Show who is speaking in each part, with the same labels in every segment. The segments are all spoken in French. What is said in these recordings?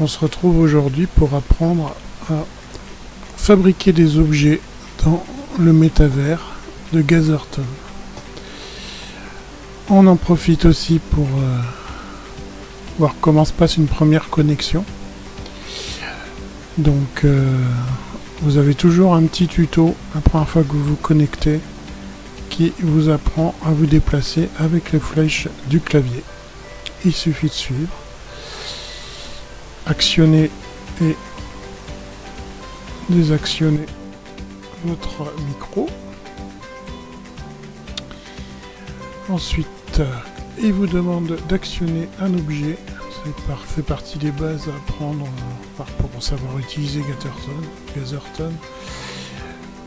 Speaker 1: On se retrouve aujourd'hui pour apprendre à fabriquer des objets dans le métavers de Gazerton. On en profite aussi pour euh, voir comment se passe une première connexion. Donc euh, vous avez toujours un petit tuto la première fois que vous vous connectez qui vous apprend à vous déplacer avec les flèches du clavier. Il suffit de suivre actionner et désactionner votre micro. Ensuite, il vous demande d'actionner un objet. Ça fait partie des bases à apprendre pour savoir utiliser. Gatherton.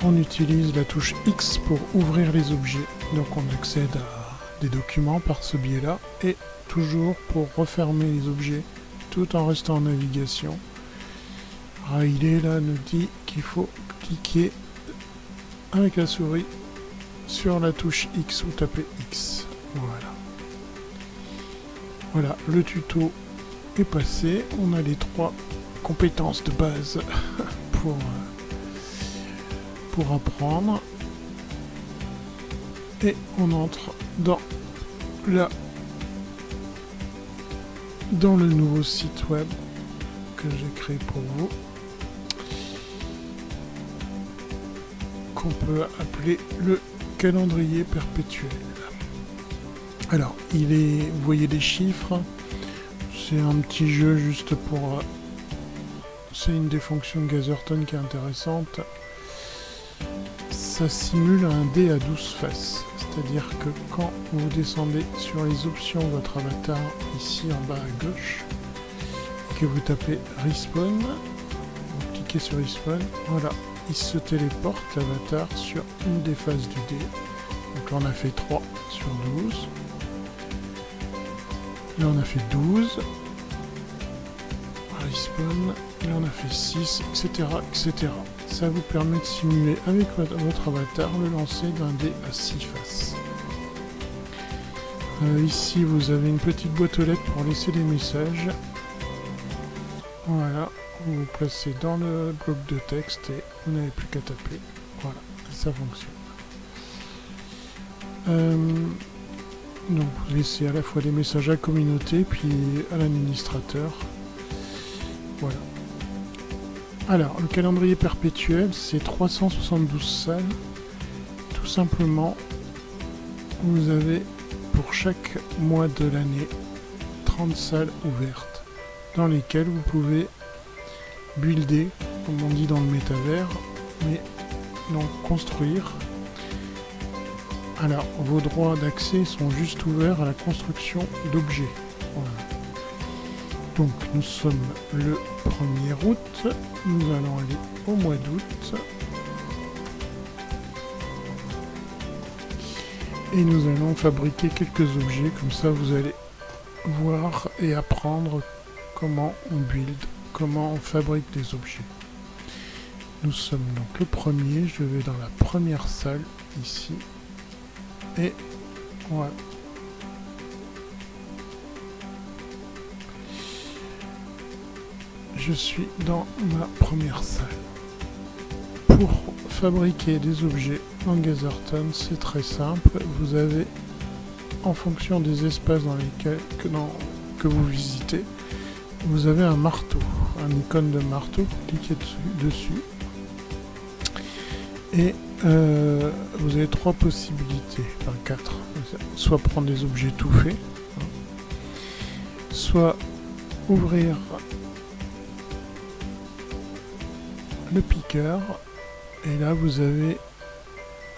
Speaker 1: On utilise la touche X pour ouvrir les objets. Donc on accède à des documents par ce biais-là. Et toujours pour refermer les objets tout en restant en navigation. Riley là nous dit qu'il faut cliquer avec la souris sur la touche X ou taper X. Voilà. Voilà, le tuto est passé. On a les trois compétences de base pour, pour apprendre. Et on entre dans la dans le nouveau site web que j'ai créé pour vous qu'on peut appeler le calendrier perpétuel. Alors, il est, vous voyez des chiffres, c'est un petit jeu juste pour... C'est une des fonctions de Gazerton qui est intéressante. Ça simule un dé à 12 faces. C'est-à-dire que quand vous descendez sur les options de votre avatar, ici en bas à gauche, que vous tapez Respawn, vous cliquez sur Respawn, voilà, il se téléporte l'avatar sur une des phases du dé. Donc là on a fait 3 sur 12. Là on a fait 12. Respawn. Là on a fait 6, etc. etc. Ça vous permet de simuler avec votre avatar le lancer d'un dé à 6 faces. Euh, ici vous avez une petite boîte aux lettres pour laisser des messages. Voilà, vous vous placez dans le bloc de texte et vous n'avez plus qu'à taper. Voilà, ça fonctionne. Euh, donc vous laissez à la fois des messages à la communauté puis à l'administrateur. Voilà. Alors, le calendrier perpétuel, c'est 372 salles. Tout simplement, vous avez pour chaque mois de l'année 30 salles ouvertes dans lesquelles vous pouvez builder, comme on dit dans le métavers, mais donc construire. Alors, vos droits d'accès sont juste ouverts à la construction d'objets. Donc nous sommes le 1er août, nous allons aller au mois d'août. Et nous allons fabriquer quelques objets, comme ça vous allez voir et apprendre comment on build, comment on fabrique des objets. Nous sommes donc le premier, je vais dans la première salle, ici, et voilà. je suis dans ma première salle. Pour fabriquer des objets en Gazerton, c'est très simple. Vous avez, en fonction des espaces dans lesquels que, que vous visitez, vous avez un marteau, un icône de marteau, cliquez dessus, dessus et euh, vous avez trois possibilités, enfin quatre. Soit prendre des objets tout faits, hein. soit ouvrir le piqueur. Et là, vous avez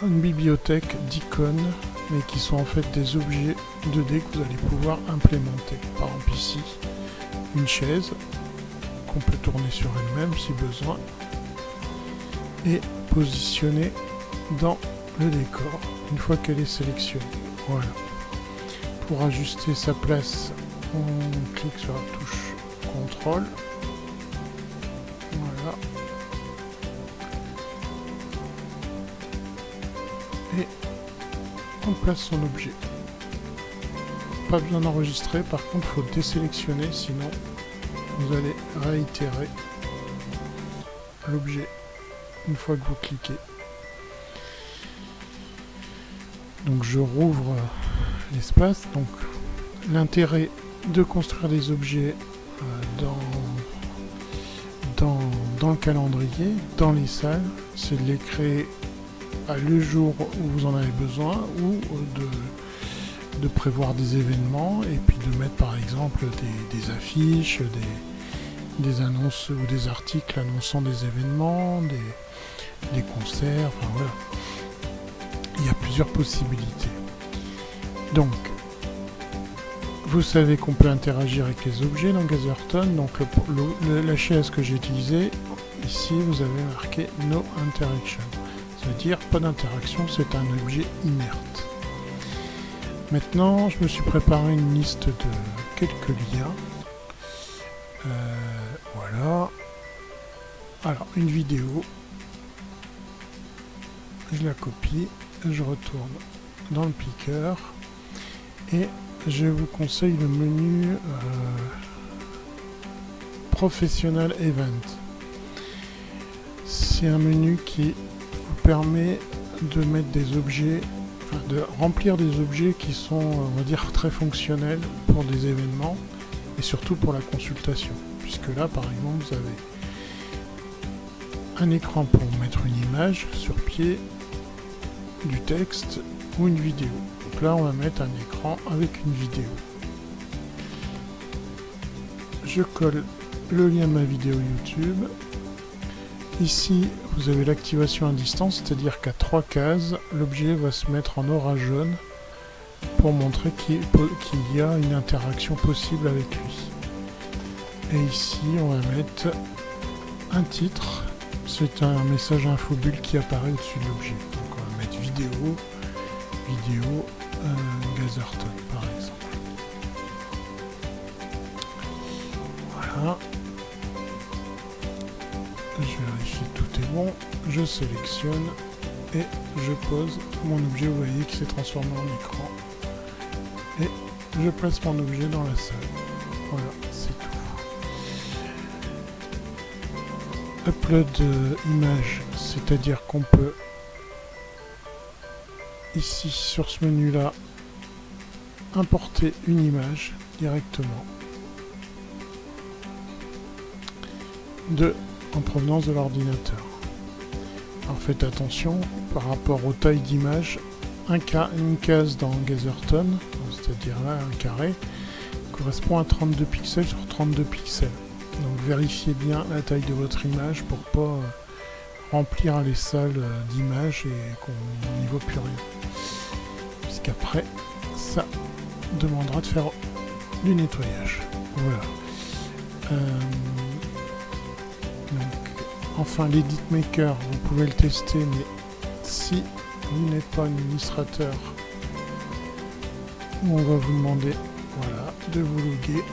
Speaker 1: une bibliothèque d'icônes, mais qui sont en fait des objets 2D que vous allez pouvoir implémenter. Par exemple ici, une chaise qu'on peut tourner sur elle-même si besoin et positionner dans le décor une fois qu'elle est sélectionnée. Voilà. Pour ajuster sa place, on clique sur la touche contrôle. Place son objet. Pas besoin d'enregistrer, par contre faut désélectionner, sinon vous allez réitérer l'objet une fois que vous cliquez. Donc je rouvre l'espace. Donc l'intérêt de construire des objets euh, dans, dans, dans, le calendrier, dans les salles, c'est de les créer le jour où vous en avez besoin ou de, de prévoir des événements et puis de mettre par exemple des, affiches, des, annonces ou des articles annonçant des événements, des, concerts, enfin voilà. Il y a plusieurs possibilités. Donc, vous savez qu'on peut interagir avec les objets dans Gatherton. Donc la chaise que j'ai utilisée, ici vous avez marqué No Interaction. Ça veut dire pas d'interaction, c'est un objet inerte. Maintenant, je me suis préparé une liste de quelques liens. Euh, voilà. Alors, une vidéo. Je la copie, je retourne dans le picker et je vous conseille le menu euh, Professional Event. C'est un menu qui permet de mettre des objets, de remplir des objets qui sont, on va dire, très fonctionnels pour des événements et surtout pour la consultation. Puisque là, par exemple, vous avez un écran pour mettre une image sur pied, du texte ou une vidéo. Donc là, on va mettre un écran avec une vidéo. Je colle le lien de ma vidéo YouTube. Ici, vous avez l'activation à distance, c'est-à-dire qu'à trois cases, l'objet va se mettre en aura jaune pour montrer qu'il y a une interaction possible avec lui. Et ici, on va mettre un titre. C'est un message infobulle qui apparaît au-dessus de l'objet. Donc on va mettre vidéo, vidéo, euh, Je sélectionne et je pose mon objet. Vous voyez qu'il s'est transformé en écran. Et je place mon objet dans la salle. Voilà, c'est tout. Upload euh, image, c'est-à-dire qu'on peut ici sur ce menu là importer une image directement de en provenance de l'ordinateur. Alors faites attention par rapport aux tailles d'image, un une case dans Gazerton, c'est-à-dire là un carré, correspond à 32 pixels sur 32 pixels. Donc vérifiez bien la taille de votre image pour pas euh, remplir les salles euh, d'images et qu'on n'y voit plus rien. Puisqu'après, ça demandera de faire du nettoyage. Voilà. Euh, enfin, l'Edit Maker, vous pouvez le tester, mais si vous n'êtes pas administrateur, on va vous demander voilà, de vous loguer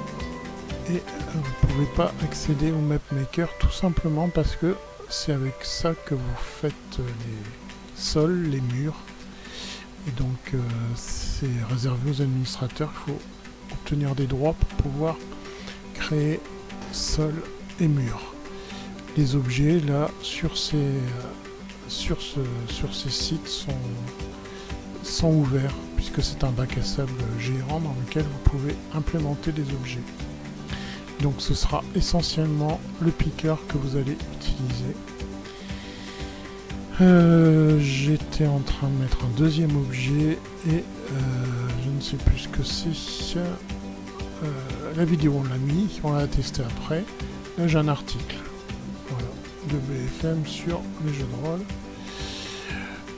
Speaker 1: et vous ne pouvez pas accéder au MapMaker tout simplement parce que c'est avec ça que vous faites les sols, les murs. Et donc euh, c'est réservé aux administrateurs. Il faut obtenir des droits pour pouvoir créer sol et murs. Les objets là sur ces, euh, sur ce, sur ces sites sont, sont ouverts puisque c'est un bac à sable géant dans lequel vous pouvez implémenter des objets. Donc ce sera essentiellement le picker que vous allez utiliser. Euh, j'étais en train de mettre un deuxième objet et euh, je ne sais plus ce que c'est. La vidéo on l'a mis, on l'a testé après. Là j'ai un article de BFM sur les jeux de rôle.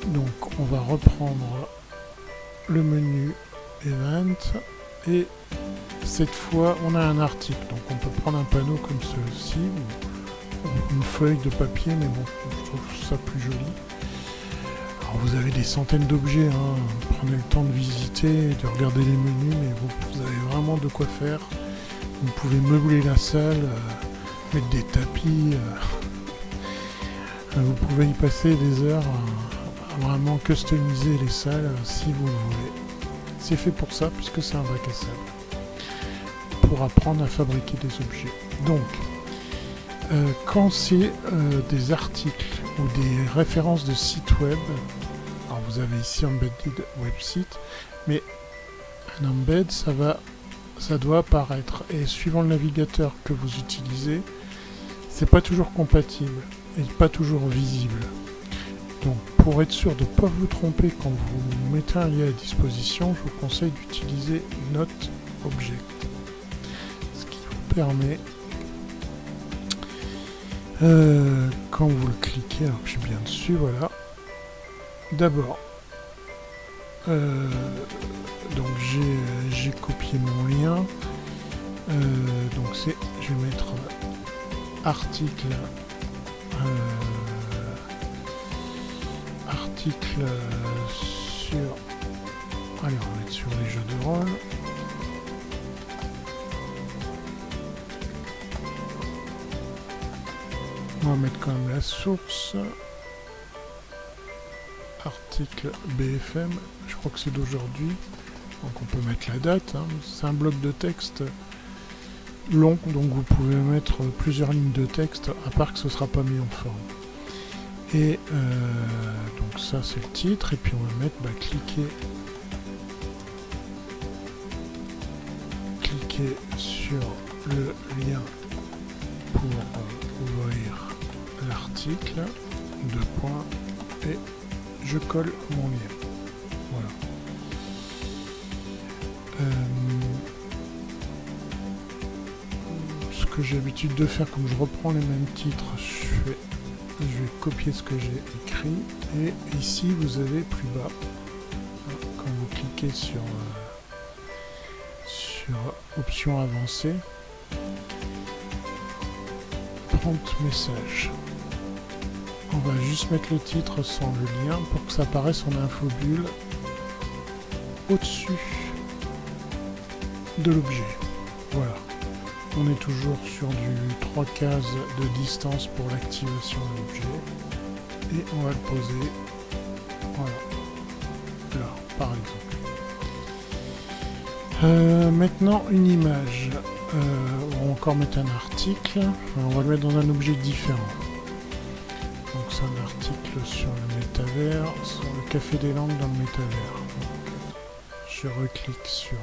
Speaker 1: Donc on va reprendre le menu Event et cette fois, on a un article, donc on peut prendre un panneau comme celui-ci, ou une feuille de papier, mais bon, je trouve ça plus joli. Alors vous avez des centaines d'objets, hein. prenez le temps de visiter, de regarder les menus, mais vous, avez vraiment de quoi faire. Vous pouvez meubler la salle, euh, mettre des tapis, euh, vous pouvez y passer des heures à, vraiment customiser les salles euh, si vous le voulez. C'est fait pour ça, puisque c'est un bac à pour apprendre à fabriquer des objets. Donc, euh, quand c'est euh, des articles ou des références de sites web, alors vous avez ici embedded website, mais un embed, ça va, ça doit apparaître. Et suivant le navigateur que vous utilisez, c'est pas toujours compatible et pas toujours visible. Donc pour être sûr de ne pas vous tromper quand vous mettez un lien à disposition, je vous conseille d'utiliser Note Object. Ce qui vous permet, euh, quand vous le cliquez, alors je suis bien dessus, voilà. D'abord, euh, donc j'ai copié mon lien. Euh, donc c'est, je vais mettre article article sur... Allez, on va sur les jeux de rôle. On va mettre quand même la source. Article BFM, je crois que c'est d'aujourd'hui. Donc on peut mettre la date. Hein. C'est un bloc de texte long, donc vous pouvez mettre plusieurs lignes de texte, à part que ce ne sera pas mis en forme. Et euh, donc ça c'est le titre, et puis on va mettre, bah, cliquer, cliquer sur le lien pour ouvrir l'article, deux points, et je colle mon lien. Que j'ai l'habitude de faire, comme je reprends les mêmes titres, je fais je vais copier ce que j'ai écrit. Et ici vous avez plus bas. Quand vous cliquez sur euh, sur option avancée prompt message. On va juste mettre le titre sans le lien pour que ça apparaisse en infobulle au-dessus de l'objet. Voilà on est toujours sur du 3 cases de distance pour l'activation de l'objet. Et on va le poser, voilà, là, par exemple. Euh, maintenant, une image. Euh, on va encore mettre un article. On va le mettre dans un objet différent. Donc c'est un article sur le métavers, sur le café des langues dans le métavers. je reclique sur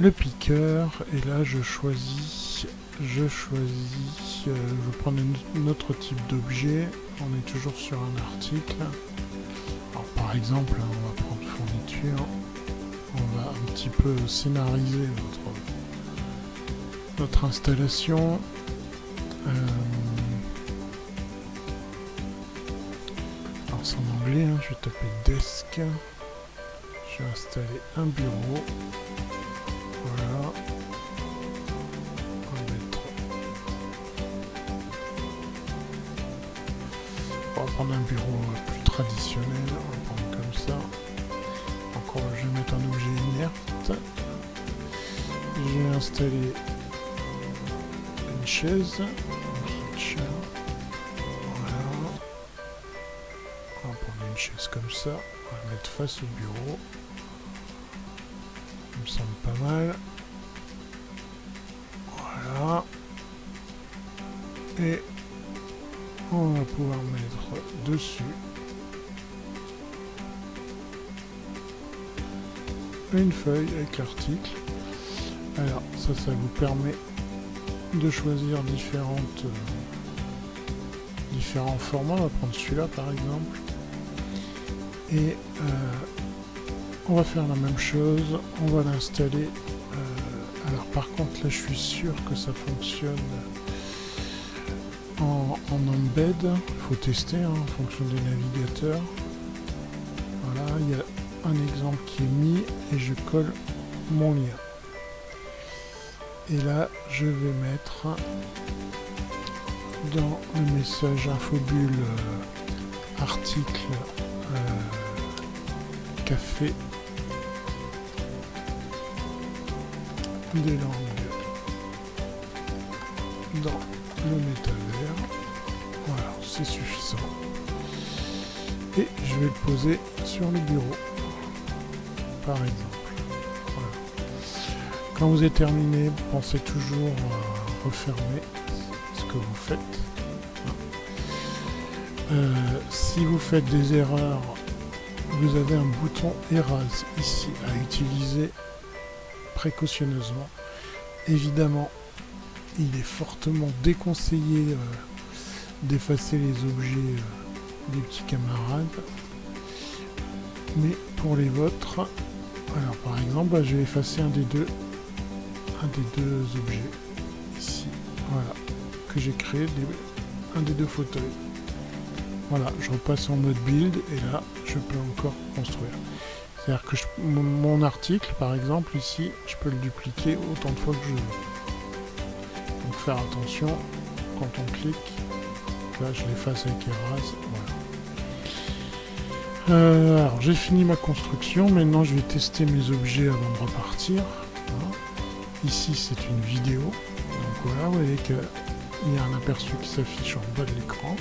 Speaker 1: le piqueur et là je choisis je choisis euh, je vais prendre un autre type d'objet. On est toujours sur un article. Par exemple on va prendre fourniture. On va un petit peu scénariser notre notre installation. Euh, alors c'est en anglais hein, je vais taper desk. Je vais installer un bureau prendre un bureau plus traditionnel. On va prendre comme ça. Encore, je vais mettre un objet inerte. Je vais installer une chaise. Voilà. On va prendre une chaise comme ça. On va mettre face au bureau me semble pas mal. Une feuille avec l'article. Alors ça, ça vous permet de choisir différentes, euh, différents formats. On va prendre celui-là par exemple. Et euh, on va faire la même chose, on va l'installer. Euh, alors par contre là je suis sûr que ça fonctionne en, embed, il faut tester hein, en fonction des navigateurs. Un exemple qui est mis et je colle mon lien. Et là je vais mettre dans le message infobulle euh, article euh, café des langues dans le métavers. Voilà, c'est suffisant. Et je vais le poser sur le bureau, exemple. Quand vous êtes terminé, pensez toujours à refermer ce que vous faites. Euh, si vous faites des erreurs, vous avez un bouton Erase ici à utiliser précautionneusement. Évidemment, il est fortement déconseillé euh, d'effacer les objets euh, des petits camarades. Mais pour les vôtres, alors par exemple, je vais effacer un des deux, un des deux objets ici, voilà, que j'ai créé, un des deux fauteuils. Voilà, je repasse en mode build et là, je peux encore construire. C'est-à-dire que mon, article, par exemple, ici, je peux le dupliquer autant de fois que je veux. Donc faire attention, quand on clique, là je l'efface avec voilà. Euh, alors j'ai fini ma construction, maintenant je vais tester mes objets avant de repartir. Ici c'est une vidéo, donc voilà, vous voyez qu'il y a un aperçu qui s'affiche en bas de l'écran.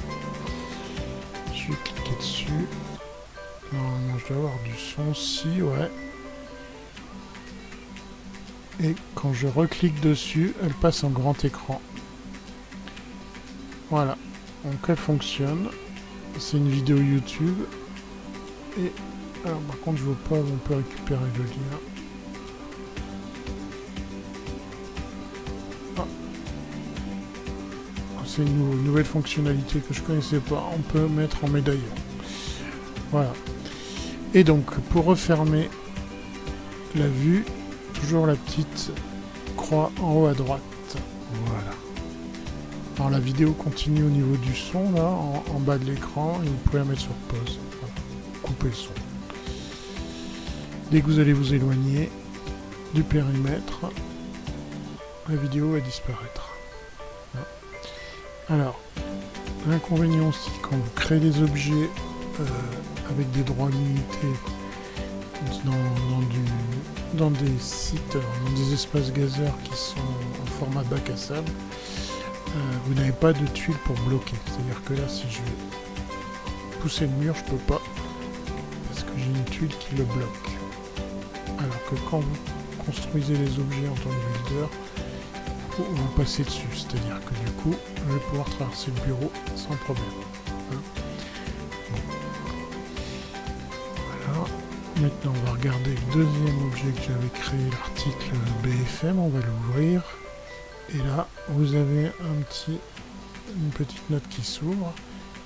Speaker 1: Je vais cliquer dessus, Normalement, je dois avoir du son si, ouais. Et quand je reclique dessus, elle passe en grand écran. Voilà. Donc elle fonctionne. C'est une vidéo YouTube. Et alors par contre je vois pas on peut récupérer le lien. Ah. C'est une nouvelle fonctionnalité que je connaissais pas. On peut mettre en médaillon. Voilà. Et donc, pour refermer la vue, toujours la petite croix en haut à droite. Voilà. Alors la vidéo continue au niveau du son, là, en, bas de l'écran, et vous pouvez la mettre sur pause. Couper le son. Dès que vous allez vous éloigner du périmètre, la vidéo va disparaître. Alors, l'inconvénient aussi, quand vous créez des objets euh, avec des droits limités dans, des sites, dans des espaces gazeurs qui sont en format bac à sable, euh, vous n'avez pas de tuile pour bloquer. C'est-à-dire que là, si je vais pousser le mur, je peux pas, qui le bloque. Alors que quand vous construisez les objets en tant que builder, vous passez dessus. C'est-à-dire que du coup, je vais pouvoir traverser le bureau sans problème. Maintenant, on va regarder le deuxième objet que j'avais créé, l'article BFM. On va l'ouvrir. Et là, vous avez un petit, une petite note qui s'ouvre.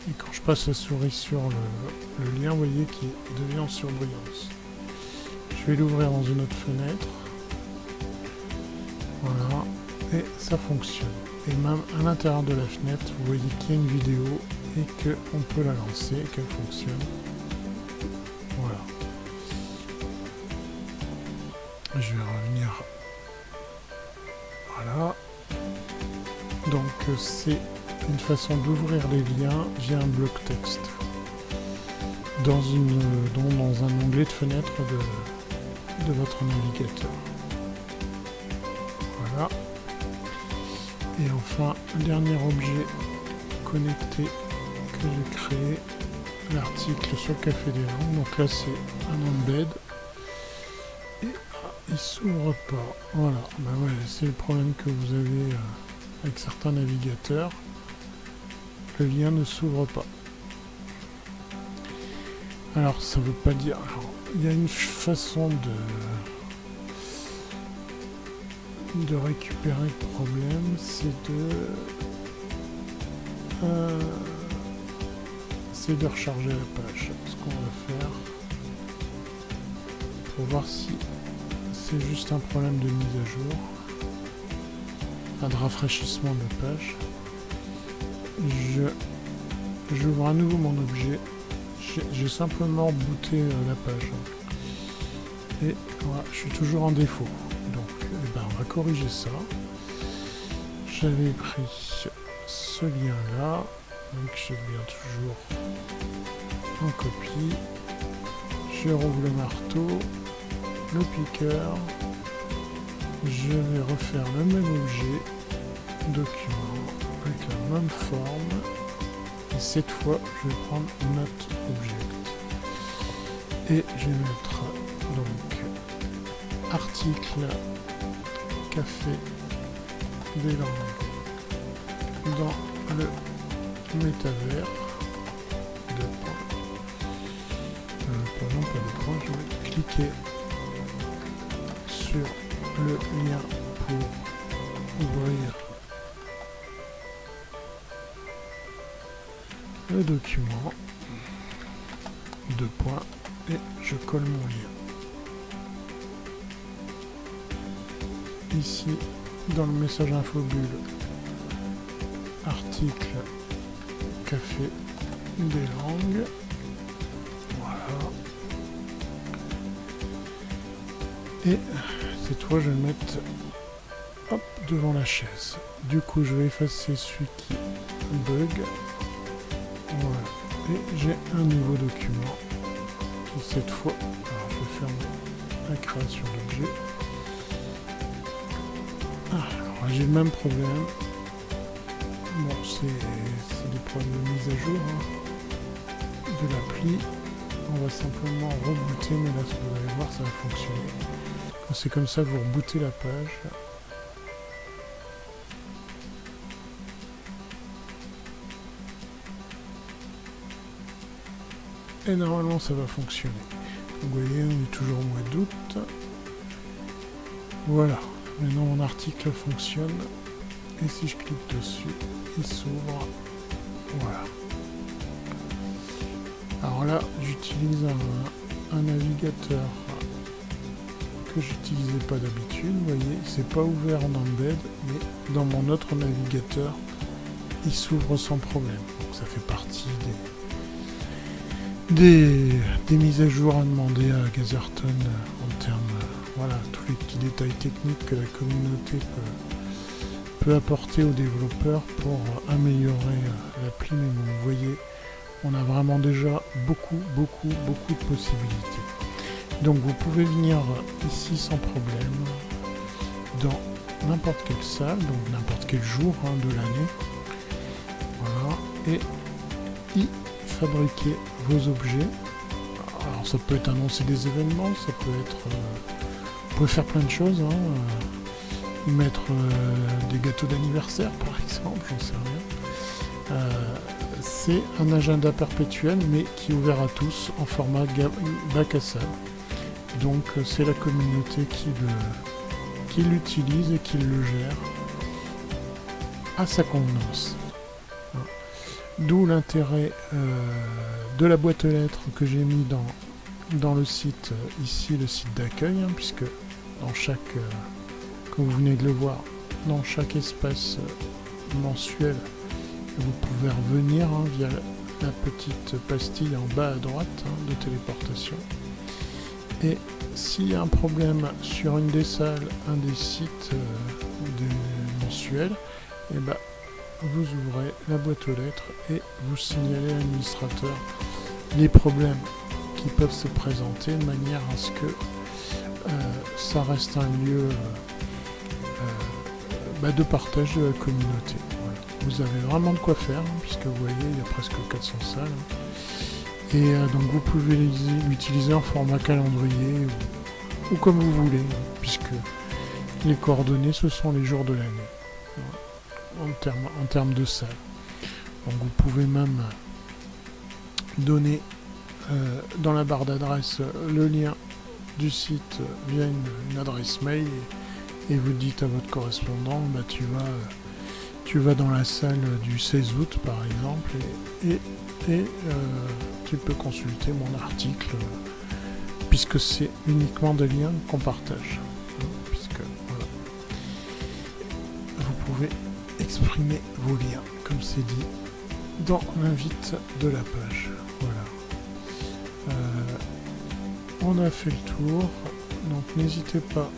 Speaker 1: Et quand je passe la souris sur le, lien, vous voyez qu'il devient en surbrillance. Je vais l'ouvrir dans une autre fenêtre. Voilà. Et ça fonctionne. Et même à l'intérieur de la fenêtre, vous voyez qu'il y a une vidéo et qu'on peut la lancer et qu'elle fonctionne. Voilà. Je vais revenir. Voilà. Donc c'est une façon d'ouvrir les liens via un bloc texte. Dans, une, dans un onglet de fenêtre de, votre navigateur. Voilà. Et enfin, dernier objet connecté que j'ai créé, l'article sur Café des Langues. Donc là, c'est un embed il s'ouvre pas. Voilà, bah ouais, c'est le problème que vous avez euh, avec certains navigateurs. Le lien ne s'ouvre pas. Alors ça veut pas dire... il y a une façon de de récupérer le problème, c'est de euh, c'est de recharger la page. Ce qu'on va faire pour voir si c'est juste un problème de mise à jour. Pas de rafraîchissement de page. Je j'ouvre à nouveau mon objet. J'ai simplement booté euh, la page. Et voilà, je suis toujours en défaut. Donc eh ben, on va corriger ça. J'avais pris ce lien là. Donc je bien toujours en copie. Je rouvre le marteau le piqueur. Je vais refaire le même objet, document, même forme. Et cette fois, je vais prendre notre object. Et je vais mettre donc article café des langues dans le métavers. Deux points. Euh, pas de points, je vais cliquer sur le lien pour ouvrir le document. Deux points et je colle mon lien. Ici, dans le message infobulle, article café des langues. Voilà. Et cette fois, je vais le mettre devant la chaise. Du coup, je vais effacer celui qui bug. Et j'ai un nouveau document qui cette fois, je faire la création d'objet. Ah, alors j'ai le même problème. Bon, c'est des problèmes de mise à jour hein, de l'appli. On va simplement rebooter, mais là, vous allez voir, ça va fonctionner. C'est comme ça, vous rebootez la page. Normalement, ça va fonctionner. Vous voyez, on est toujours au mois d'août. Voilà. Maintenant, mon article fonctionne. Et si je clique dessus, il s'ouvre. Voilà. Alors là, j'utilise un, navigateur que j'utilisais pas d'habitude. Vous voyez, c'est pas ouvert en embed, mais dans mon autre navigateur, il s'ouvre sans problème. Donc ça fait partie des, des, mises à jour à demander à Gazerton en termes, voilà, tous les petits détails techniques que la communauté peut, apporter aux développeurs pour améliorer l'appli. Mais vous voyez, on a vraiment déjà beaucoup, beaucoup, beaucoup de possibilités. Donc vous pouvez venir ici sans problème dans n'importe quelle salle, donc n'importe quel jour hein, de l'année. Voilà, et y fabriquer vos objets. Alors ça peut être annoncer des événements, ça peut être... Euh, vous pouvez faire plein de choses, hein, euh, mettre euh, des gâteaux d'anniversaire par exemple, j'en sais rien. c'est un agenda perpétuel mais qui est ouvert à tous en format bac à sable. Donc c'est la communauté qui qui l'utilise et qui le gère à sa convenance. D'où l'intérêt euh, de la boîte aux lettres que j'ai mis dans, dans le site, euh, ici le site d'accueil, hein, puisque dans chaque, euh, comme vous venez de le voir, dans chaque espace mensuel, vous pouvez revenir hein, via la, petite pastille en bas à droite hein, de téléportation. Et s'il y a un problème sur une des salles, un des sites mensuels, et eh ben, vous ouvrez la boîte aux lettres et vous signalez à l'administrateur les problèmes qui peuvent se présenter de manière à ce que euh, ça reste un lieu euh, euh, bah, de partage de la communauté. Vous avez vraiment de quoi faire, hein, puisque vous voyez, il y a presque 400 salles. Et donc vous pouvez l'utiliser en format calendrier ou, comme vous voulez, puisque les coordonnées, ce sont les jours de l'année en termes, en de salle. Donc vous pouvez même donner euh, dans la barre d'adresse le lien du site via une, adresse mail et, vous dites à votre correspondant bah, tu vas tu vas dans la salle du 16 août par exemple et, et, euh, tu peux consulter mon article puisque c'est uniquement des liens qu'on partage exprimer vos liens, comme c'est dit dans l'invite de la page. Voilà. Euh, on a fait le tour, donc n'hésitez pas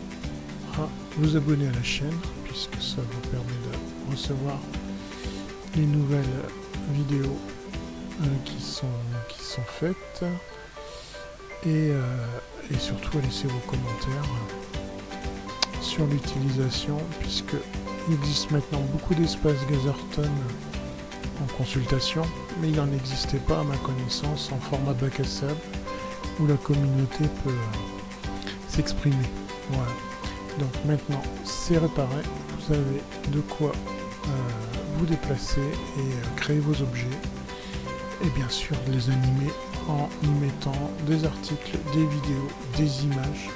Speaker 1: à vous abonner à la chaîne, puisque ça vous permet de recevoir les nouvelles vidéos euh, qui, sont, qui sont faites. Et, euh, et surtout à laisser vos commentaires sur l'utilisation, puisque existe maintenant beaucoup d'espaces Gazerton en consultation, mais il n'en existait pas à ma connaissance en format bac à sable où la communauté peut euh, s'exprimer. Voilà. Donc maintenant, c'est réparé. Vous avez de quoi euh, vous déplacer et euh, créer vos objets. Et bien sûr, les animer en y mettant des articles, des vidéos, des images.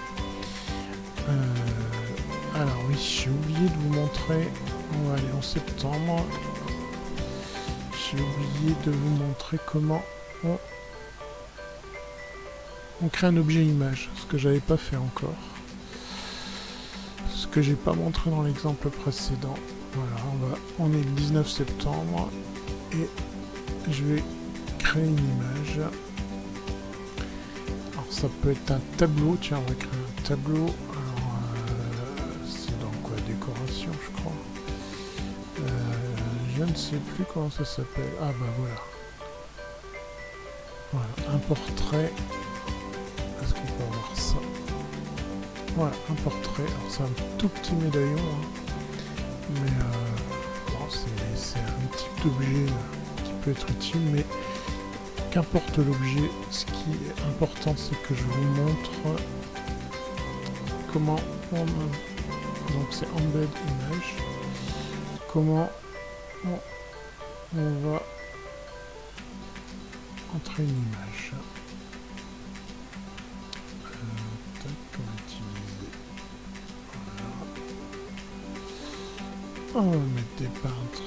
Speaker 1: Alors oui, j'ai oublié de vous montrer, on va aller en septembre, j'ai oublié de vous montrer comment on, crée un objet image, ce que j'avais pas fait encore. Ce que j'ai pas montré dans l'exemple précédent. Voilà, on, va, on est le 19 septembre et je vais créer une image. Alors ça peut être un tableau, tiens on va créer un tableau. Je ne sais plus comment ça s'appelle. Ah bah voilà. Voilà, un portrait. Est-ce qu'on peut avoir ça? Voilà, un portrait. C'est un tout petit médaillon. Hein mais euh, c'est un type d'objet qui peut être utile, mais qu'importe l'objet, ce qui est important c'est que je vous montre comment on donc c'est embed image comment on, on va entrer une image On va mettre des peintres.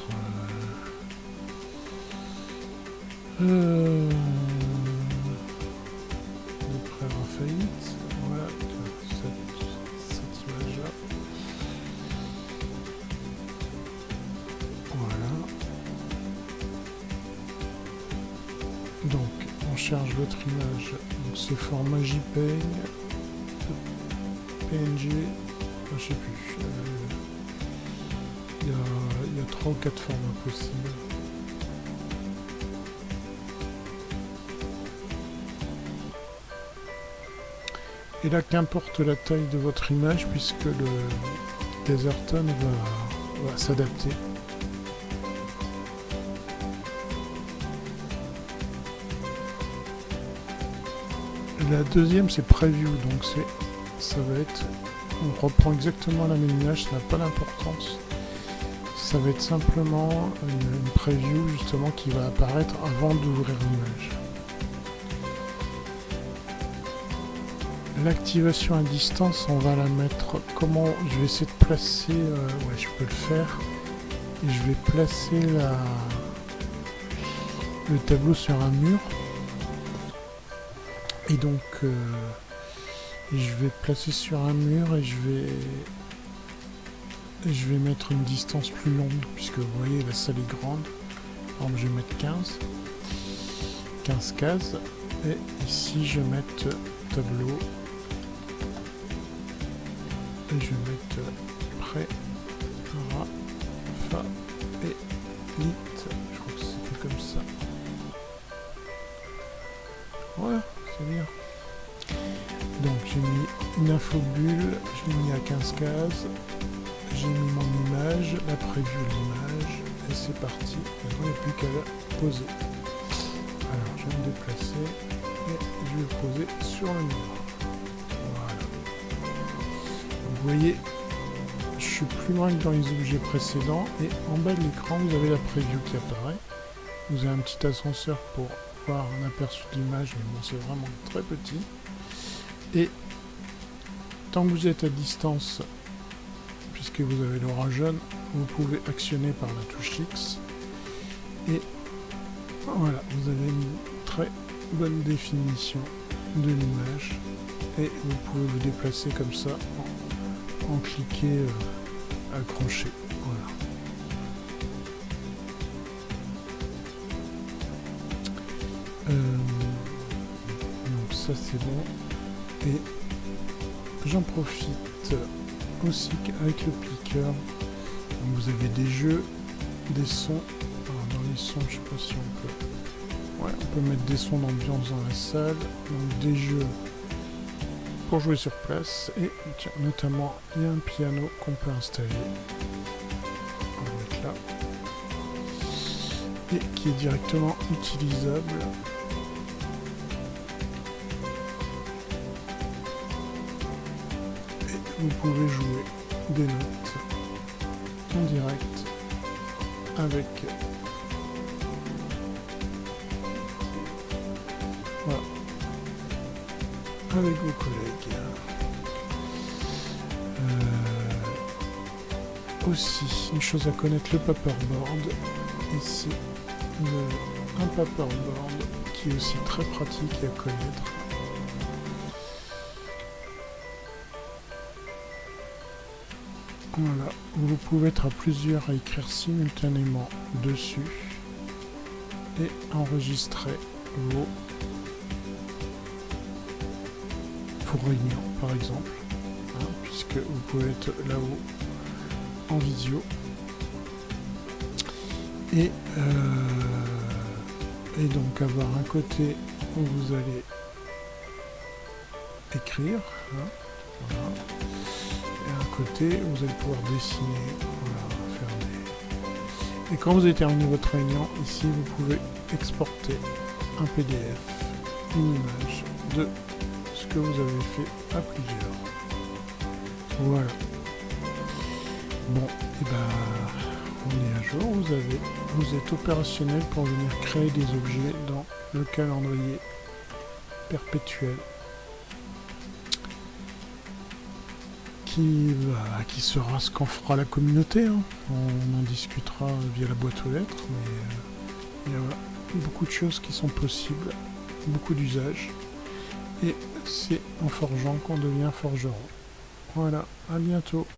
Speaker 1: Euh, charge votre image. Donc, c'est format JPEG, PNG, je sais plus. Euh, il y a, trois ou quatre formats possibles. Et là, qu'importe la taille de votre image, puisque le Deserton va s'adapter. La deuxième, c'est Preview, donc ça va être... On reprend exactement la même image, ça n'a pas d'importance ça va être simplement une, preview justement qui va apparaître avant d'ouvrir l'image. L'activation à distance, on va la mettre comment je vais essayer de placer, euh, ouais je peux le faire, et je vais placer la, le tableau sur un mur. Et donc euh, je vais placer sur un mur et je vais je vais mettre une distance plus longue, puisque vous voyez la salle est grande. Alors je vais mettre 15. 15 cases. Et ici je vais mettre tableau. Et je vais mettre prêt, ra, une info bulle, je l'ai mis à 15 cases j'ai mis mon image, la preview de l'image, et c'est parti. Il n'y a plus qu'à la poser. Alors, je vais me déplacer, et je vais poser sur le mur. Voilà. vous voyez, je suis plus loin que dans les objets précédents, et en bas de l'écran, vous avez la preview qui apparaît. Vous avez un petit ascenseur pour voir un aperçu de l'image, mais bon, c'est vraiment très petit. Et vous êtes à distance puisque vous avez l'aura jaune, vous pouvez actionner par la touche X. Et voilà, vous avez une très bonne définition de l'image. Et vous pouvez vous déplacer comme ça en, cliquant euh, accroché. Voilà. Euh, donc ça c'est bon. Et j'en profite aussi avec le piqueur. vous avez des jeux, des sons. dans les sons, je sais pas si on peut. Ouais, on peut mettre des sons d'ambiance dans la salle. Donc des jeux pour jouer sur place. Et notamment, il y a un piano qu'on peut installer. On va mettre là. Et qui est directement utilisable vous pouvez jouer des notes en direct avec voilà, avec vos collègues. Euh, aussi, une chose à connaître, le paperboard. Ici, un paperboard qui est aussi très pratique à connaître. Voilà, vous pouvez être à plusieurs à écrire simultanément dessus et enregistrer vos, vos réunions par exemple, hein, puisque vous pouvez être là-haut en visio. Et, euh, et donc avoir un côté où vous allez écrire. Hein, côté, vous allez pouvoir dessiner, Et quand vous avez terminé votre réunion, ici vous pouvez exporter un PDF, une image de ce que vous avez fait à plusieurs. Voilà. Bon, et ben on est à jour, vous avez vous êtes opérationnel pour venir créer des objets dans le calendrier perpétuel qui, sera ce qu'en fera la communauté. Hein. On en discutera via la boîte aux lettres, mais euh, il y a beaucoup de choses qui sont possibles, beaucoup d'usages. Et c'est en forgeant qu'on devient forgeron. Voilà, à bientôt.